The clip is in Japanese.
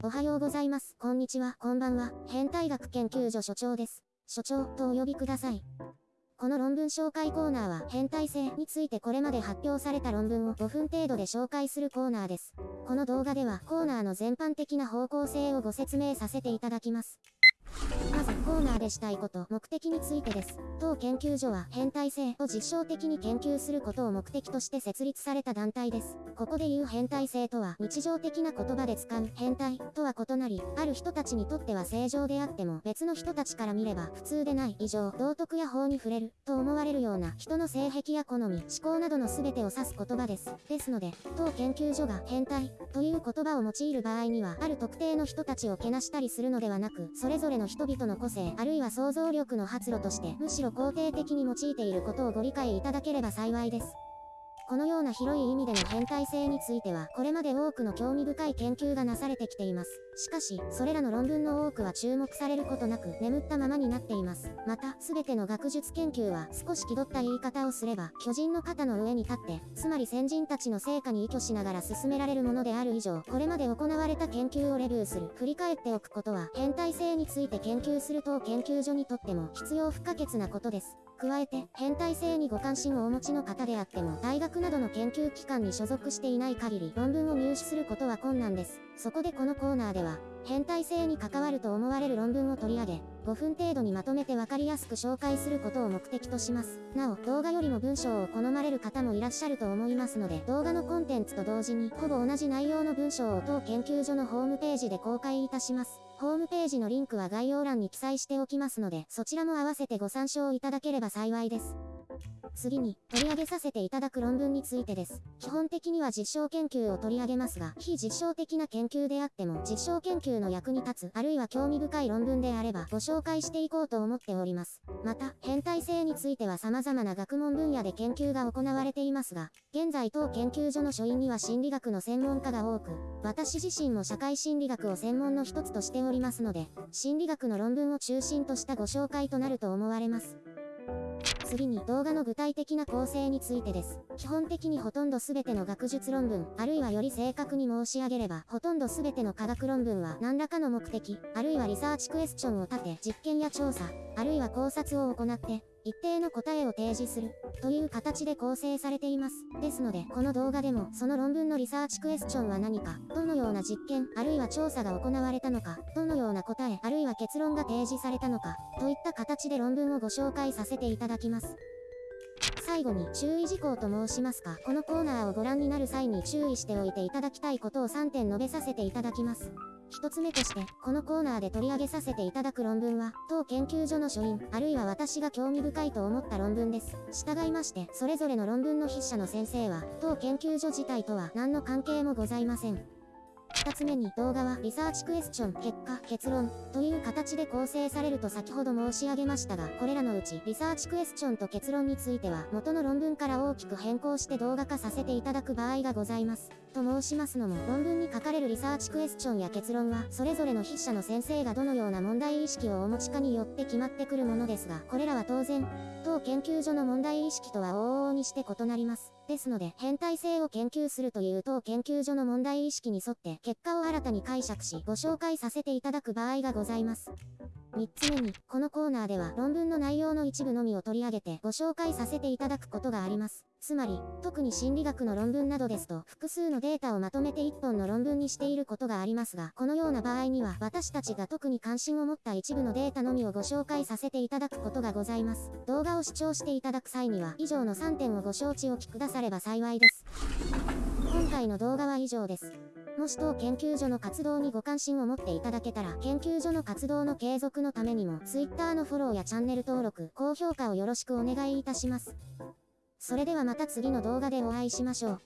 おはようございます。こんにちは。こんばんは。変態学研究所所長です。所長とお呼びください。この論文紹介コーナーは変態性についてこれまで発表された論文を5分程度で紹介するコーナーです。この動画ではコーナーの全般的な方向性をご説明させていただきます。コーナーでしたいこと、目的についてです。当研究所は変態性を実証的に研究することを目的として設立された団体です。ここで言う変態性とは日常的な言葉で使う変態とは異なり、ある人たちにとっては正常であっても別の人たちから見れば普通でない異常、道徳や法に触れると思われるような人の性癖や好み、思考などの全てを指す言葉です。ですので、当研究所が変態という言葉を用いる場合には、ある特定の人たちをけなしたりするのではなく、それぞれの人々の個性性、あるいは想像力の発露として、むしろ肯定的に用いていることをご理解いただければ幸いです。このような広い意味での変態性については、これまで多くの興味深い研究がなされてきています。しかし、それらの論文の多くは注目されることなく、眠ったままになっています。また、すべての学術研究は、少し気取った言い方をすれば、巨人の肩の上に立って、つまり先人たちの成果に依拠しながら進められるものである以上、これまで行われた研究をレビューする、振り返っておくことは、変態性について研究する当研究所にとっても必要不可欠なことです。加えて、変態性にご関心をお持ちの方であっても、大学などの研究機関に所属していない限り、論文を入手することは困難です。そこでこのコーナーでは、変態性に関わると思われる論文を取り上げ、5分程度にまとめて分かりやすく紹介することを目的とします。なお、動画よりも文章を好まれる方もいらっしゃると思いますので、動画のコンテンツと同時に、ほぼ同じ内容の文章を当研究所のホームページで公開いたします。ホームページのリンクは概要欄に記載しておきますので、そちらも合わせてご参照いただければ幸いです。次に、取り上げさせていただく論文についてです。基本的には実証研究を取り上げますが、非実証的な研究であっても、実証研究の役に立つ、あるいは興味深い論文であれば、ご紹介していこうと思っております。また、変態性については様々な学問分野で研究が行われていますが、現在当研究所の所員には心理学の専門家が多く、私自身も社会心理学を専門の一つとしておりますので、心理学の論文を中心としたご紹介となると思われます。次に動画の具体的な構成についてです。基本的にほとんど全ての学術論文、あるいはより正確に申し上げれば、ほとんど全ての科学論文は何らかの目的、あるいはリサーチクエスチョンを立て、実験や調査、あるいは考察を行って、一定の答えを提示する、という形で構成されています。ですので、この動画でも、その論文のリサーチクエスチョンは何か、どのような実験、あるいは調査が行われたのか、どのような答え、あるいは結論が提示されたのか、といった形で論文をご紹介させていただきます。最後に注意事項と申しますか、このコーナーをご覧になる際に注意しておいていただきたいことを3点述べさせていただきます。一つ目として、このコーナーで取り上げさせていただく論文は、当研究所の所員、あるいは私が興味深いと思った論文です。従いまして、それぞれの論文の筆者の先生は、当研究所自体とは何の関係もございません。二つ目に動画はリサーチクエスチョン、結果、結論という形で構成されると先ほど申し上げましたが、これらのうちリサーチクエスチョンと結論については元の論文から大きく変更して動画化させていただく場合がございます。と申しますのも、論文に書かれるリサーチクエスチョンや結論は、それぞれの筆者の先生がどのような問題意識をお持ちかによって決まってくるものですが、これらは当然、当研究所の問題意識とは往々にして異なります。ですので、変態性を研究するという当研究所の問題意識に沿って、結果を新たに解釈し、ご紹介させていただく場合がございます。3つ目に、このコーナーでは論文の内容の一部のみを取り上げてご紹介させていただくことがあります。つまり、特に心理学の論文などですと、複数のデータをまとめて1本の論文にしていることがありますが、このような場合には、私たちが特に関心を持った一部のデータのみをご紹介させていただくことがございます。動画を視聴していただく際には、以上の3点をご承知おきくだされば幸いです。今回の動画は以上です。もし当研究所の活動にご関心を持っていただけたら、研究所の活動の継続のためにも、Twitter のフォローやチャンネル登録、高評価をよろしくお願いいたします。それではまた次の動画でお会いしましょう。